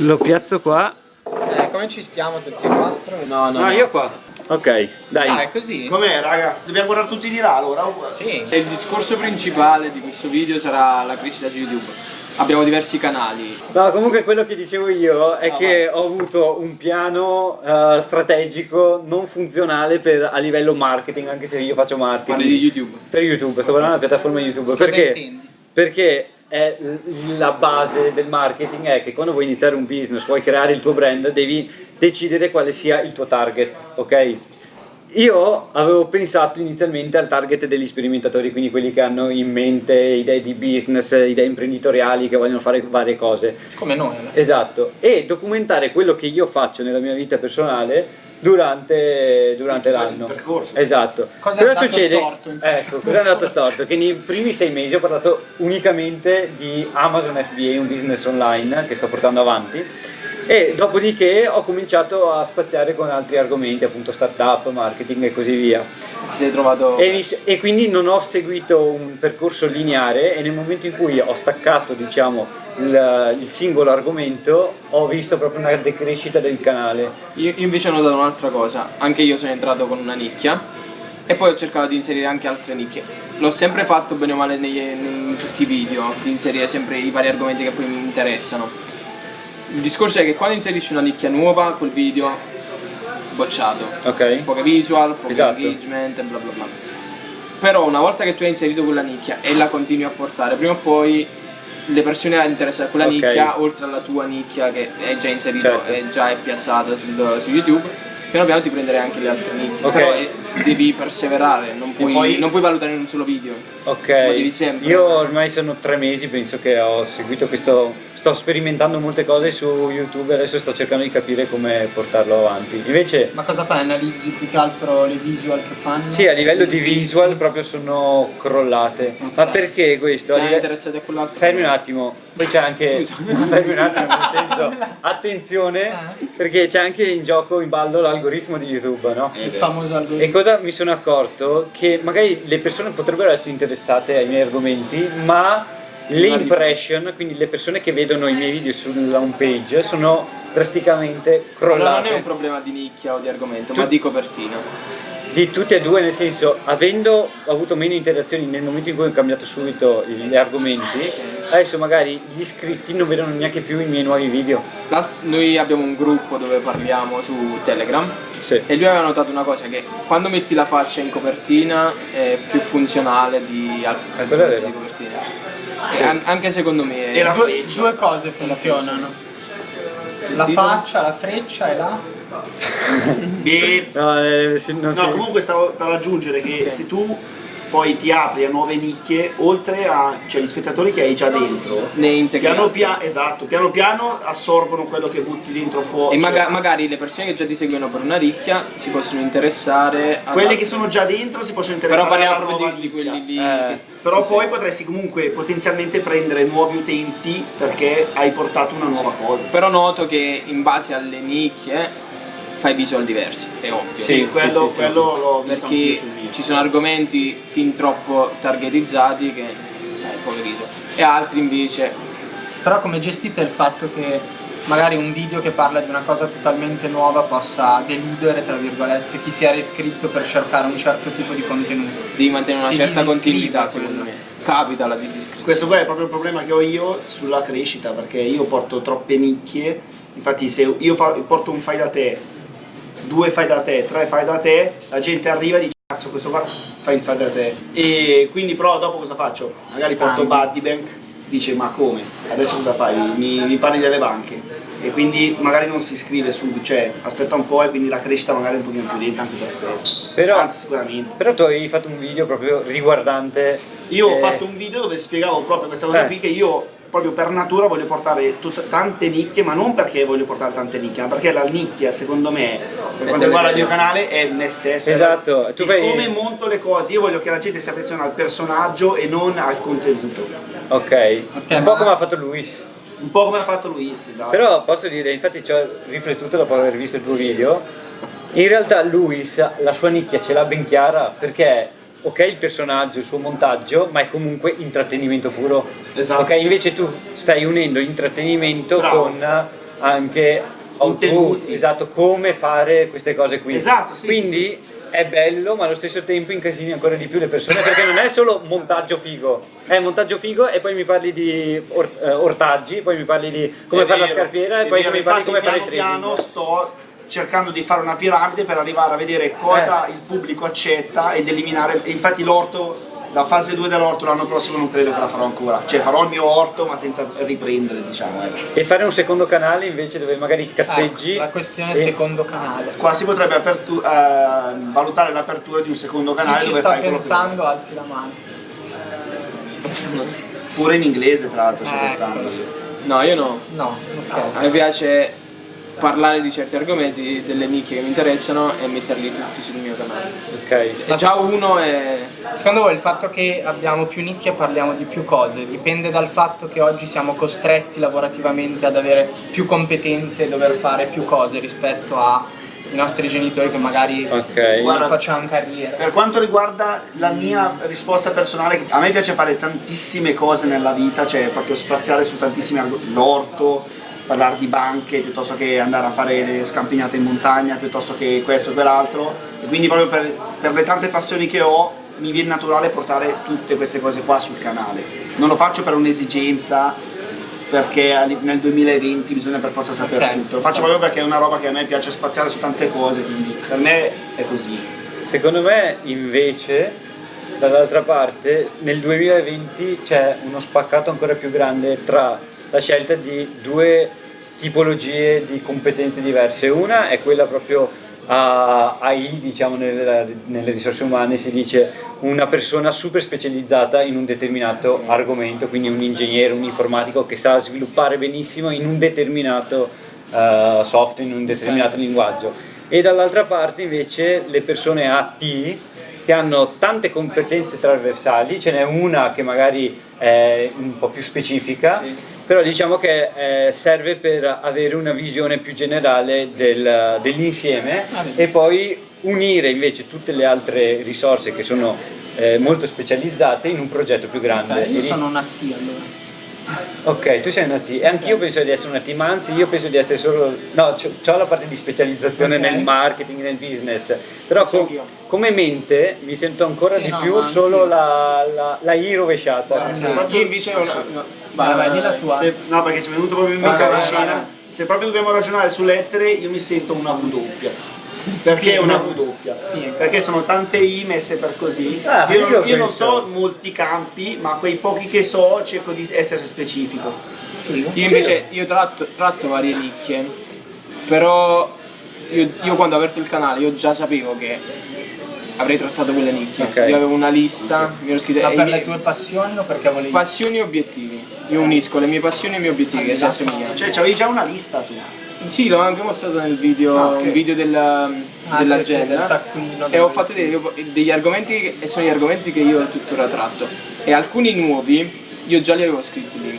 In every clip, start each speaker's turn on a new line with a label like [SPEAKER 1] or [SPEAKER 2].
[SPEAKER 1] Lo piazzo qua.
[SPEAKER 2] Eh, come ci stiamo tutti e quattro? No, no.
[SPEAKER 1] Ah,
[SPEAKER 2] no.
[SPEAKER 1] io qua. Ok, dai.
[SPEAKER 2] Ah, è così?
[SPEAKER 3] Com'è raga? Dobbiamo guardare tutti di là allora?
[SPEAKER 2] Sì.
[SPEAKER 4] Il discorso principale di questo video sarà la crescita su YouTube. Abbiamo diversi canali.
[SPEAKER 1] No, comunque quello che dicevo io è che ho avuto un piano eh, strategico non funzionale per, a livello marketing, anche se io faccio marketing.
[SPEAKER 4] Parli di YouTube.
[SPEAKER 1] Per YouTube, sto parlando della piattaforma YouTube.
[SPEAKER 2] Cosa
[SPEAKER 1] perché?
[SPEAKER 2] intendi?
[SPEAKER 1] Perché è la base del marketing è che quando vuoi iniziare un business, vuoi creare il tuo brand, devi decidere quale sia il tuo target, ok? Io avevo pensato inizialmente al target degli sperimentatori, quindi quelli che hanno in mente idee di business, idee imprenditoriali, che vogliono fare varie cose.
[SPEAKER 2] Come noi. fine.
[SPEAKER 1] Esatto, e documentare quello che io faccio nella mia vita personale durante, durante
[SPEAKER 3] Il
[SPEAKER 1] l'anno.
[SPEAKER 3] percorso, sì.
[SPEAKER 1] Esatto.
[SPEAKER 2] Cosa è
[SPEAKER 1] Cosa
[SPEAKER 2] andato
[SPEAKER 1] succede?
[SPEAKER 2] storto in
[SPEAKER 1] ecco, cosa è andato storto? Che nei primi sei mesi ho parlato unicamente di Amazon FBA, un business online che sto portando avanti. E dopodiché ho cominciato a spaziare con altri argomenti, appunto startup, marketing e così via.
[SPEAKER 4] Ti sei trovato.
[SPEAKER 1] E, mi- e quindi non ho seguito un percorso lineare e nel momento in cui ho staccato diciamo, il, il singolo argomento ho visto proprio una decrescita del canale.
[SPEAKER 4] Io invece ho notato un'altra cosa. Anche io sono entrato con una nicchia. E poi ho cercato di inserire anche altre nicchie. L'ho sempre fatto bene o male negli- in tutti i video, di inserire sempre i vari argomenti che poi mi interessano. Il discorso è che quando inserisci una nicchia nuova, quel video bocciato.
[SPEAKER 1] Ok?
[SPEAKER 4] poche visual, poco
[SPEAKER 1] Esatto.
[SPEAKER 4] engagement e bla bla bla. Però una volta che tu hai inserito quella nicchia e la continui a portare, prima o poi le persone interessate a quella
[SPEAKER 1] Ok.
[SPEAKER 4] nicchia, oltre alla tua nicchia che è già inserita
[SPEAKER 1] Certo.
[SPEAKER 4] e già è piazzata sul- su YouTube, piano piano ti prenderai anche le altre nicchie.
[SPEAKER 1] Ok.
[SPEAKER 4] Però eh, devi perseverare, non puoi,
[SPEAKER 3] poi-
[SPEAKER 4] non puoi valutare in un solo video.
[SPEAKER 1] Ok, io ormai sono tre mesi, penso che ho seguito questo, sto sperimentando molte cose su YouTube e adesso sto cercando di capire come portarlo avanti. Invece,
[SPEAKER 2] Ma cosa fai? Analizzi più che altro le visual che fanno?
[SPEAKER 1] sì, a livello di visual proprio sono crollate.
[SPEAKER 2] Ok.
[SPEAKER 1] Ma perché questo? Live-
[SPEAKER 4] interessati a quell'altro?
[SPEAKER 1] Fermi un attimo, poi c'è anche.
[SPEAKER 4] Scusa.
[SPEAKER 1] Fermi un attimo, nel senso, attenzione,
[SPEAKER 2] Eh?
[SPEAKER 1] perché c'è anche in gioco in ballo l'algoritmo di YouTube, no?
[SPEAKER 2] Il famoso
[SPEAKER 1] E
[SPEAKER 2] algoritmo.
[SPEAKER 1] cosa mi sono accorto? Che magari le persone potrebbero essere interessate ai miei argomenti, ma le impression, quindi le persone che vedono i miei video sulla home page, sono drasticamente
[SPEAKER 4] Però non è
[SPEAKER 1] crollate.
[SPEAKER 4] un problema di nicchia o di argomento,
[SPEAKER 1] Tu-
[SPEAKER 4] ma di copertina.
[SPEAKER 1] Di tutte e due, nel senso, avendo avuto meno interazioni nel momento in cui ho cambiato subito gli argomenti, adesso magari gli iscritti non vedono neanche più i miei nuovi video.
[SPEAKER 4] Noi abbiamo un gruppo dove parliamo su Telegram
[SPEAKER 1] Sì.
[SPEAKER 4] E lui aveva notato una cosa che quando metti la faccia in copertina è più funzionale di altri
[SPEAKER 1] è
[SPEAKER 4] tipi
[SPEAKER 1] vero.
[SPEAKER 4] di copertina. E an- anche secondo me
[SPEAKER 3] E la
[SPEAKER 2] Due,
[SPEAKER 3] freccia.
[SPEAKER 2] due cose funzionano. La faccia, la freccia e la...
[SPEAKER 3] E-
[SPEAKER 1] No, eh, non
[SPEAKER 3] No,
[SPEAKER 1] si-
[SPEAKER 3] comunque stavo per aggiungere che
[SPEAKER 4] Ok.
[SPEAKER 3] se tu poi ti apri a nuove nicchie, oltre a cioè, gli spettatori che hai già dentro,
[SPEAKER 4] ne integri
[SPEAKER 3] piano, pia- esatto, piano piano assorbono quello che butti dentro fuori.
[SPEAKER 4] E
[SPEAKER 3] cioè,
[SPEAKER 4] maga- magari le persone che già ti seguono per una ricchia si possono interessare a
[SPEAKER 3] quelle che sono già dentro si possono
[SPEAKER 4] Però
[SPEAKER 3] interessare alla
[SPEAKER 4] parliamo proprio di, di quelli lì
[SPEAKER 1] Eh.
[SPEAKER 3] Però
[SPEAKER 4] sì,
[SPEAKER 3] poi
[SPEAKER 4] sì.
[SPEAKER 3] potresti comunque potenzialmente prendere nuovi utenti perché hai portato una nuova cosa.
[SPEAKER 4] Però noto che in base alle nicchie fai visual diversi, è ovvio.
[SPEAKER 3] Sì,
[SPEAKER 1] Sì,
[SPEAKER 3] quello,
[SPEAKER 1] sì, sì,
[SPEAKER 3] quello l'ho visto
[SPEAKER 4] perché ci sono argomenti fin troppo targetizzati che fai poche visual e altri invece.
[SPEAKER 2] Però come gestite il fatto che magari un video che parla di una cosa totalmente nuova possa deludere, tra virgolette, chi si era iscritto per cercare un certo tipo di contenuto?
[SPEAKER 4] devi mantenere una
[SPEAKER 2] Si
[SPEAKER 4] certa continuità secondo me. Capita la disiscrizione.
[SPEAKER 3] Questo qua è proprio il problema che ho io sulla crescita, perché io porto troppe nicchie, infatti se io porto un fai da te, due fai da te, tre fai da te, la gente arriva e dice cazzo questo qua fa il fai da te. E quindi però dopo cosa faccio? Magari porto. Buddy Bank, dice ma come? Adesso cosa fai? Mi, mi parli delle banche. E quindi magari non si iscrive subito, cioè aspetta un po' e quindi la crescita magari è un pochino più lenta anche per questo.
[SPEAKER 1] Però-
[SPEAKER 3] Anzi sicuramente.
[SPEAKER 1] Però tu avevi fatto un video proprio riguardante.
[SPEAKER 3] Io ho
[SPEAKER 1] eh,
[SPEAKER 3] fatto un video dove spiegavo proprio questa cosa
[SPEAKER 1] Eh.
[SPEAKER 3] qui che io proprio per natura voglio portare tante nicchie, ma non perché voglio portare tante nicchie, ma perché la nicchia secondo me, per quanto riguarda il mio canale, è me stesso.
[SPEAKER 1] Esatto, tu fai-
[SPEAKER 3] come monto le cose, io voglio che la gente si affezioni al personaggio e non al contenuto.
[SPEAKER 1] Ok,
[SPEAKER 2] Ok,
[SPEAKER 1] un po'
[SPEAKER 2] ma-
[SPEAKER 1] come ha fatto Luis.
[SPEAKER 3] Un po' come ha fatto Luis, esatto.
[SPEAKER 1] Però posso dire, infatti ci ho riflettuto dopo aver visto il tuo video, in realtà Luis la sua nicchia ce l'ha ben chiara perché ok il personaggio, il suo montaggio, ma è comunque intrattenimento puro.
[SPEAKER 3] Esatto.
[SPEAKER 1] Ok, invece tu stai unendo intrattenimento
[SPEAKER 3] Bravo.
[SPEAKER 1] con anche
[SPEAKER 3] Contenuti.
[SPEAKER 1] esatto, come fare queste cose qui.
[SPEAKER 3] Esatto, sì,
[SPEAKER 1] Quindi è bello, ma allo stesso tempo incasini ancora di più le persone perché non è solo montaggio figo, è montaggio figo e poi mi parli di or- eh, ortaggi, poi mi parli di come fare la scarpiera e poi
[SPEAKER 3] vero,
[SPEAKER 1] mi parli di come fare i
[SPEAKER 3] piano
[SPEAKER 1] trading.
[SPEAKER 3] piano sto cercando di fare una piramide per arrivare a vedere cosa
[SPEAKER 1] Eh.
[SPEAKER 3] il pubblico accetta ed eliminare e infatti l'orto la fase 2 dell'orto l'anno prossimo non credo che la farò ancora cioè farò il mio orto ma senza riprendere diciamo ecco.
[SPEAKER 1] E fare un secondo canale invece dove magari cazzeggi.
[SPEAKER 2] Ecco, la questione
[SPEAKER 1] e-
[SPEAKER 2] secondo canale.
[SPEAKER 3] qua si potrebbe apertu- eh, valutare l'apertura di un secondo canale
[SPEAKER 2] Chi ci
[SPEAKER 3] dove
[SPEAKER 2] sta
[SPEAKER 3] fai quello che
[SPEAKER 2] pensando alzi la mano.
[SPEAKER 3] pure in inglese tra l'altro sto
[SPEAKER 2] Ecco.
[SPEAKER 3] pensando.
[SPEAKER 4] No, io no.
[SPEAKER 2] No, ok.
[SPEAKER 4] A me piace parlare di certi argomenti, delle nicchie che mi interessano e metterli tutti sul mio canale.
[SPEAKER 1] Ok.
[SPEAKER 4] E già uno è...
[SPEAKER 2] Secondo voi il fatto che abbiamo più nicchie parliamo di più cose dipende dal fatto che oggi siamo costretti lavorativamente ad avere più competenze e dover fare più cose rispetto ai nostri genitori che magari
[SPEAKER 1] Ok.
[SPEAKER 3] Guarda,
[SPEAKER 2] non facevano carriera?
[SPEAKER 3] Per quanto riguarda la mia risposta personale, a me piace fare tantissime cose nella vita, cioè proprio spaziare su tantissimi arg- l'orto, parlare di banche piuttosto che andare a fare le scampinate in montagna, piuttosto che questo o quell'altro. E quindi proprio per, per le tante passioni che ho mi viene naturale portare tutte queste cose qua sul canale. Non lo faccio per un'esigenza perché nel 2020 bisogna per forza sapere
[SPEAKER 2] Ok.
[SPEAKER 3] tutto. Lo faccio proprio perché è una roba che a me piace spaziare su tante cose, quindi per me è così.
[SPEAKER 1] Secondo me invece dall'altra parte nel 2020 c'è uno spaccato ancora più grande tra la scelta di due tipologie di competenze diverse. Una è quella proprio a AI, diciamo nelle, nelle risorse umane si dice una persona super specializzata in un determinato argomento, quindi un ingegnere, un informatico che sa sviluppare benissimo in un determinato eh, software, in un determinato linguaggio. E dall'altra parte invece le persone AT che hanno tante competenze trasversali, ce n'è una che magari è un po' più specifica, però diciamo che eh, serve per avere una visione più generale del- dell'insieme
[SPEAKER 2] Ah,
[SPEAKER 1] e poi unire invece tutte le altre risorse che sono eh, molto specializzate in un progetto più grande.
[SPEAKER 2] Ok, io
[SPEAKER 1] E lì-
[SPEAKER 2] sono una T allora.
[SPEAKER 1] Ok, tu sei una T e anch'io penso di essere una T, ma anzi io penso di essere solo... No, ho la parte di specializzazione
[SPEAKER 2] Ok.
[SPEAKER 1] nel marketing, nel business, però
[SPEAKER 4] Sì,
[SPEAKER 1] co-
[SPEAKER 4] anch'io.
[SPEAKER 1] come mente mi sento ancora
[SPEAKER 2] Sì,
[SPEAKER 1] di
[SPEAKER 2] no,
[SPEAKER 1] più solo la, la, la I rovesciata.
[SPEAKER 2] No.
[SPEAKER 3] proprio-
[SPEAKER 4] Io invece ho una... no,
[SPEAKER 2] Vai, vai, di la tua.
[SPEAKER 3] Se- no, perché ci è venuto proprio in mente la scena.
[SPEAKER 2] vai.
[SPEAKER 3] Se proprio dobbiamo ragionare su lettere, io mi sento una V doppia. Perché una V doppia?
[SPEAKER 2] Spiega.
[SPEAKER 3] Perché sono tante I messe per così.
[SPEAKER 1] Ah,
[SPEAKER 3] io, non,
[SPEAKER 1] io
[SPEAKER 3] io non so molti campi, ma quei pochi che so cerco di essere specifico.
[SPEAKER 2] Figo.
[SPEAKER 4] Io invece io tratto, tratto varie nicchie, però io, io quando ho aperto il canale io già sapevo che avrei trattato quelle nicchie.
[SPEAKER 1] Ok.
[SPEAKER 4] Io avevo una lista, mi ero scritto
[SPEAKER 2] Ma
[SPEAKER 4] e i
[SPEAKER 2] per le tue passioni o perché volevi...
[SPEAKER 4] passioni e obiettivi. Io unisco le mie passioni e i miei obiettivi, che si
[SPEAKER 2] Esatto.
[SPEAKER 4] assomigliano.
[SPEAKER 3] Cioè, c'avevi già una lista tu.
[SPEAKER 4] Sì, l'ho anche mostrato nel video,
[SPEAKER 3] Ah, ok.
[SPEAKER 4] un video della-
[SPEAKER 2] Ah, sì, sì,
[SPEAKER 4] dell'agenda.
[SPEAKER 2] del
[SPEAKER 4] e ho fatto
[SPEAKER 2] scrivi.
[SPEAKER 4] degli, argomenti che- e sono gli argomenti che io tuttora tratto. E alcuni nuovi io già li avevo scritti lì,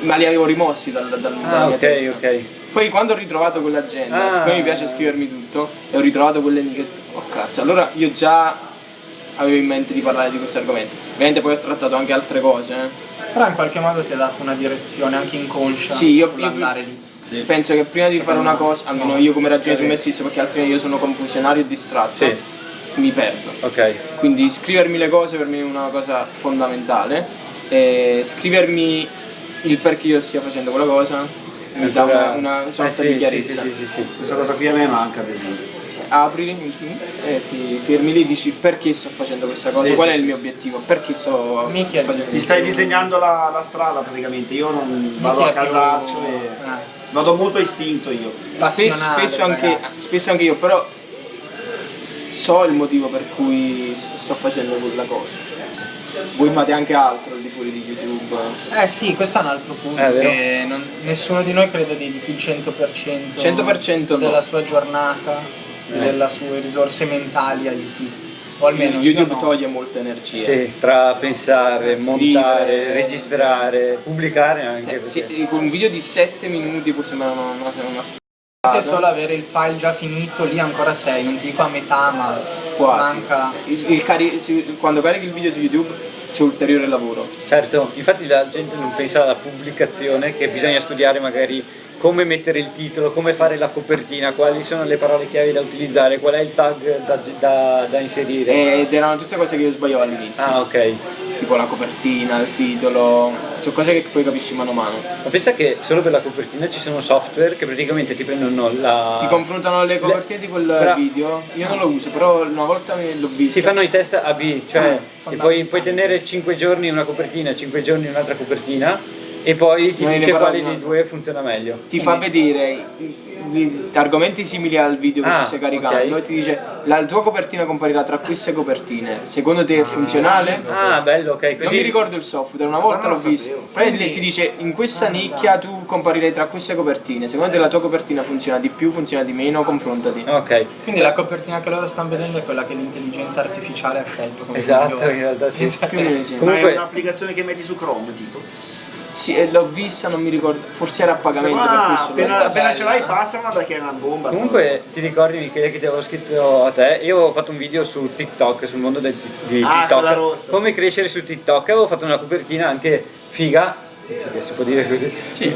[SPEAKER 4] ma li avevo rimossi dal, dal, dalla
[SPEAKER 1] Ah,
[SPEAKER 4] mia
[SPEAKER 1] ok,
[SPEAKER 4] testa.
[SPEAKER 1] ok.
[SPEAKER 4] Poi quando ho ritrovato quell'agenda,
[SPEAKER 1] Ah.
[SPEAKER 4] siccome mi piace scrivermi tutto, e ho ritrovato quelle ho detto, oh cazzo, allora io già avevo in mente di parlare di questo argomento. Ovviamente poi ho trattato anche altre cose, eh.
[SPEAKER 2] Però in qualche modo ti ha dato una direzione anche inconscia
[SPEAKER 4] Sì, io- io-
[SPEAKER 2] andare lì.
[SPEAKER 4] Penso che prima di fare una cosa, almeno io come ragiono
[SPEAKER 3] È
[SPEAKER 4] su me stesso, perché altrimenti io sono confusionario e distratto,
[SPEAKER 1] Sì.
[SPEAKER 4] mi perdo.
[SPEAKER 1] Ok.
[SPEAKER 4] Quindi scrivermi le cose per me è una cosa fondamentale. E scrivermi il perché io stia facendo quella cosa mi dà una, una sorta
[SPEAKER 1] Eh, sì,
[SPEAKER 4] di
[SPEAKER 1] sì,
[SPEAKER 4] chiarezza.
[SPEAKER 1] Sì, sì, sì, sì.
[SPEAKER 3] Questa cosa qui a me manca, ad esempio.
[SPEAKER 4] Apri e ti fermi lì e dici perché sto facendo questa cosa,
[SPEAKER 1] Sì,
[SPEAKER 4] qual
[SPEAKER 1] sì,
[SPEAKER 4] è il mio obiettivo, perché sto
[SPEAKER 2] Mica
[SPEAKER 4] facendo
[SPEAKER 3] Ti stai disegnando la, la strada praticamente. Io non vado a
[SPEAKER 2] più-
[SPEAKER 3] casaccio e
[SPEAKER 2] eh.
[SPEAKER 3] vado molto a istinto io.
[SPEAKER 4] Spesso,
[SPEAKER 2] Passionale,
[SPEAKER 4] spesso anche, spesso anche io, però so il motivo per cui sto facendo quella cosa. Voi fate anche altro al di fuori di YouTube.
[SPEAKER 2] Eh sì, questo è un altro punto,
[SPEAKER 1] Eh,
[SPEAKER 2] non- nessuno di noi crede dedichi il 100%,
[SPEAKER 4] 100% no.
[SPEAKER 2] della sua giornata,
[SPEAKER 1] Eh.
[SPEAKER 2] delle sue risorse mentali a YouTube. O almeno
[SPEAKER 4] YouTube
[SPEAKER 2] no.
[SPEAKER 4] toglie molta energia.
[SPEAKER 1] Sì, tra pensare,
[SPEAKER 4] Scrivere.
[SPEAKER 1] montare, registrare, pubblicare anche.
[SPEAKER 4] Eh, sì,
[SPEAKER 1] perché-
[SPEAKER 4] con un video di 7 minuti può sembrare una, una, una
[SPEAKER 2] Anche
[SPEAKER 4] strada.
[SPEAKER 2] solo avere il file già finito, lì ancora sei, non ti dico a metà, ma
[SPEAKER 4] Quasi.
[SPEAKER 2] manca...
[SPEAKER 4] Il- il cari- quando carichi il video su YouTube c'è ulteriore lavoro.
[SPEAKER 1] Certo, infatti la gente non pensa alla pubblicazione che bisogna studiare magari come mettere il titolo, come fare la copertina, quali sono le parole chiave da utilizzare, qual è il tag da, da- da inserire.
[SPEAKER 4] Ed erano tutte cose che io sbagliavo all'inizio.
[SPEAKER 1] Ah ok,
[SPEAKER 4] Tipo la copertina, il titolo. Sono cose che poi capisci mano a mano.
[SPEAKER 1] ma pensa che solo per la copertina ci sono software che praticamente ti prendono la...
[SPEAKER 4] Ti confrontano le copertine di quel
[SPEAKER 1] Bra-
[SPEAKER 4] video. Io non lo uso, però una volta l'ho visto.
[SPEAKER 1] Si fanno i test A-B, cioè
[SPEAKER 2] Sì,
[SPEAKER 1] puoi, puoi tenere 5 giorni una copertina, 5 giorni un'altra copertina e poi ti dice quale dei due funziona meglio.
[SPEAKER 4] Ti fa vedere argomenti simili al video che
[SPEAKER 1] Ah,
[SPEAKER 4] ti stai caricando
[SPEAKER 1] ok.
[SPEAKER 4] e ti dice la tua copertina comparirà tra queste copertine. Secondo te è funzionale?
[SPEAKER 1] Ah, bello, ok,
[SPEAKER 4] Non
[SPEAKER 1] così
[SPEAKER 4] mi ricordo il software, una volta
[SPEAKER 3] non
[SPEAKER 4] l'ho visto. Poi lì ti dice in questa nicchia tu comparirei tra queste copertine. Secondo te la tua copertina funziona di più, funziona di meno, confrontati.
[SPEAKER 1] Ok,
[SPEAKER 2] Quindi la copertina che loro stanno vedendo è quella che l'intelligenza artificiale ha scelto come
[SPEAKER 1] esatto,
[SPEAKER 2] migliore.
[SPEAKER 1] in realtà sì.
[SPEAKER 4] Più o meno sì.
[SPEAKER 3] Ma
[SPEAKER 1] Comunque-
[SPEAKER 3] è un'applicazione che metti su Chrome, tipo.
[SPEAKER 4] Sì, e l'ho vista, non mi ricordo. Forse era a pagamento per questo.
[SPEAKER 3] appena, appena ce l'hai passala perché è una bomba.
[SPEAKER 1] Comunque ti ricordi Michele che ti avevo scritto a te? Io avevo fatto un video su TikTok, sul mondo del di
[SPEAKER 3] Ah,
[SPEAKER 1] TikTok.
[SPEAKER 3] rossa,
[SPEAKER 1] come crescere su TikTok. Avevo fatto una copertina anche figa, che si può dire così,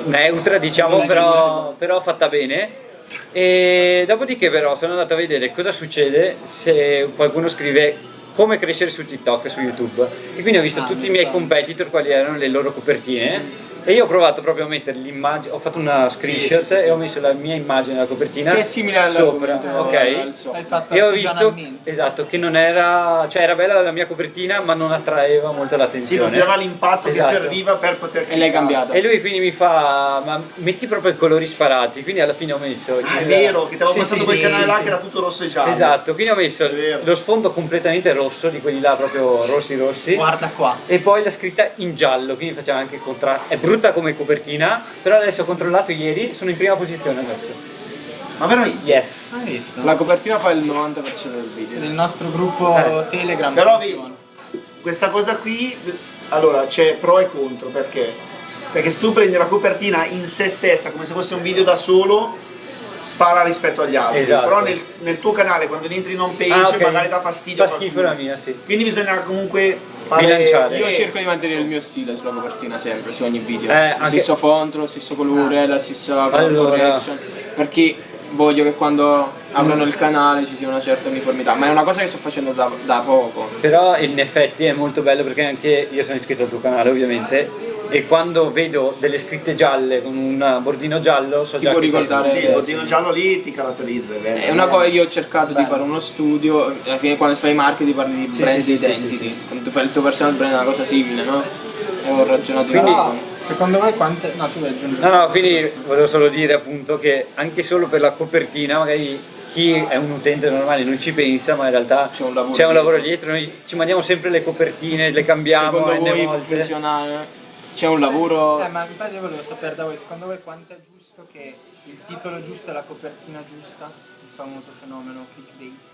[SPEAKER 1] neutra diciamo, però, però fatta bene. E dopodiché però sono andato a vedere cosa succede se qualcuno scrive come crescere su TikTok, su YouTube. E quindi ho visto
[SPEAKER 2] Ah,
[SPEAKER 1] tutti i
[SPEAKER 2] mi
[SPEAKER 1] miei competitor, quali erano le loro copertine. E io ho provato proprio a mettere l'immagine, ho fatto una screenshot
[SPEAKER 3] sì, sì, sì.
[SPEAKER 1] e ho messo la mia immagine nella copertina
[SPEAKER 4] Che è simile
[SPEAKER 1] sopra,
[SPEAKER 4] all'argomento
[SPEAKER 1] ok?
[SPEAKER 2] fatto
[SPEAKER 1] E ho visto esatto, che non era, cioè era bella la mia copertina, ma non attraeva molto
[SPEAKER 3] Sì,
[SPEAKER 1] l'attenzione.
[SPEAKER 3] non ti dava l'impatto
[SPEAKER 1] Esatto.
[SPEAKER 3] che serviva per poter
[SPEAKER 4] E l'hai cambiata.
[SPEAKER 1] E lui quindi mi fa, ma metti proprio i colori sparati, quindi alla fine ho messo...
[SPEAKER 3] Ah, è
[SPEAKER 1] il-
[SPEAKER 3] vero, che ti avevo
[SPEAKER 1] Sì,
[SPEAKER 3] passato
[SPEAKER 1] sì,
[SPEAKER 3] quel
[SPEAKER 1] sì,
[SPEAKER 3] canale
[SPEAKER 1] sì,
[SPEAKER 3] là
[SPEAKER 1] sì.
[SPEAKER 3] che era tutto rosso e giallo.
[SPEAKER 1] Esatto, quindi ho messo lo sfondo completamente rosso, di quelli là proprio rossi rossi.
[SPEAKER 2] Guarda qua.
[SPEAKER 1] E poi la scritta in giallo, quindi facciamo anche il contrasto. Brutta come copertina, però adesso ho controllato ieri, sono in prima posizione adesso.
[SPEAKER 3] Ma veramente?
[SPEAKER 1] Yes.
[SPEAKER 2] Hai visto?
[SPEAKER 4] La copertina fa il 90% del video.
[SPEAKER 2] Nel nostro gruppo
[SPEAKER 1] Eh.
[SPEAKER 2] Telegram
[SPEAKER 3] Però
[SPEAKER 2] funziona.
[SPEAKER 3] Questa cosa qui, allora c'è pro e contro, perché? Perché se tu prendi la copertina in se stessa, come se fosse un video da solo, spara rispetto agli altri.
[SPEAKER 1] Esatto.
[SPEAKER 3] Però nel, nel tuo canale, quando entri in home page,
[SPEAKER 1] Ah, ok.
[SPEAKER 3] magari dà fastidio.
[SPEAKER 1] Fa schifo la mia, sì.
[SPEAKER 3] Quindi bisogna comunque fare...
[SPEAKER 1] Bilanciare.
[SPEAKER 4] Io cerco di mantenere il mio stile sulla copertina sempre, su ogni video.
[SPEAKER 1] Eh,
[SPEAKER 4] lo
[SPEAKER 1] anche-
[SPEAKER 4] stesso font, lo stesso colore, la stessa
[SPEAKER 1] Allora.
[SPEAKER 4] correction. Perché voglio che quando aprono il canale ci sia una certa uniformità. Ma è una cosa che sto facendo da, da poco.
[SPEAKER 1] Però in effetti è molto bello perché anche io sono iscritto al tuo canale ovviamente e quando vedo delle scritte gialle con un bordino giallo so
[SPEAKER 4] Ti
[SPEAKER 1] già
[SPEAKER 4] può ricordare-
[SPEAKER 3] Sì, il bottino
[SPEAKER 4] sì.
[SPEAKER 3] giallo lì ti caratterizza. È, vero.
[SPEAKER 4] È una cosa io ho cercato di
[SPEAKER 3] Bello.
[SPEAKER 4] fare uno studio, alla fine quando fai marketing parli di
[SPEAKER 1] Sì,
[SPEAKER 4] brand
[SPEAKER 1] sì,
[SPEAKER 4] identity.
[SPEAKER 1] sì, sì.
[SPEAKER 4] Quando tu fai il tuo personal brand è una cosa simile, no? E ho ragionato
[SPEAKER 1] Quindi-
[SPEAKER 4] questo.
[SPEAKER 2] secondo voi quante... No, tu vuoi aggiungere.
[SPEAKER 1] No, no, quindi volevo solo dire appunto che anche solo per la copertina magari chi è un utente normale non ci pensa ma in realtà
[SPEAKER 4] C'è un lavoro
[SPEAKER 1] c'è un
[SPEAKER 4] dietro.
[SPEAKER 1] lavoro dietro, noi ci mandiamo sempre le copertine, le cambiamo
[SPEAKER 4] Secondo voi
[SPEAKER 1] volte.
[SPEAKER 4] funzionare? C'è un lavoro...
[SPEAKER 2] Eh, ma infatti volevo sapere da voi, secondo voi quanto è giusto che il titolo giusto e la copertina giusta, il famoso fenomeno clickbait,